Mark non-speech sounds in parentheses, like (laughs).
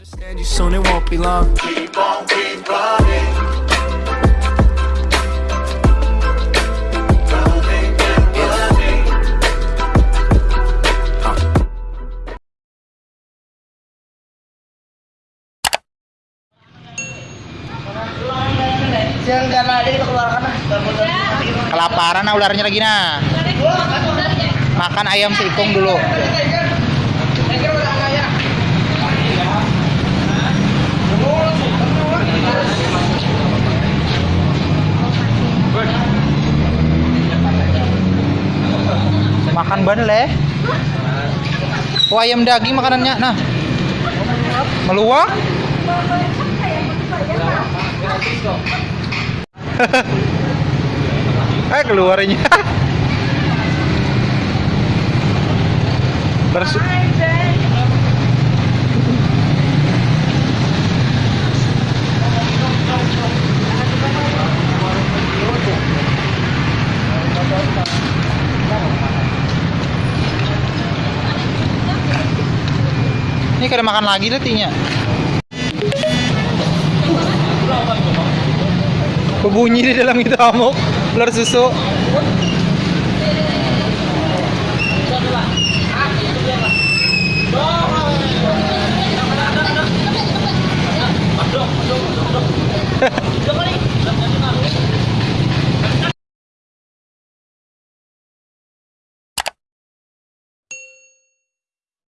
Understand you soon, it won't be long. Keep on, keep running. Running and running. Jangan karena ada kita keluarkan lah. Kelaparan nah ularnya lagi nah. Makan ayam seikung dulu. Makan banle. Oh ayam daging makanannya. Nah. Meluak. (laughs) eh keluarnya. (laughs) Bersu Ini kena makan lagi letinya. Berbunyi di dalam itu amuk, ular susu. (laughs)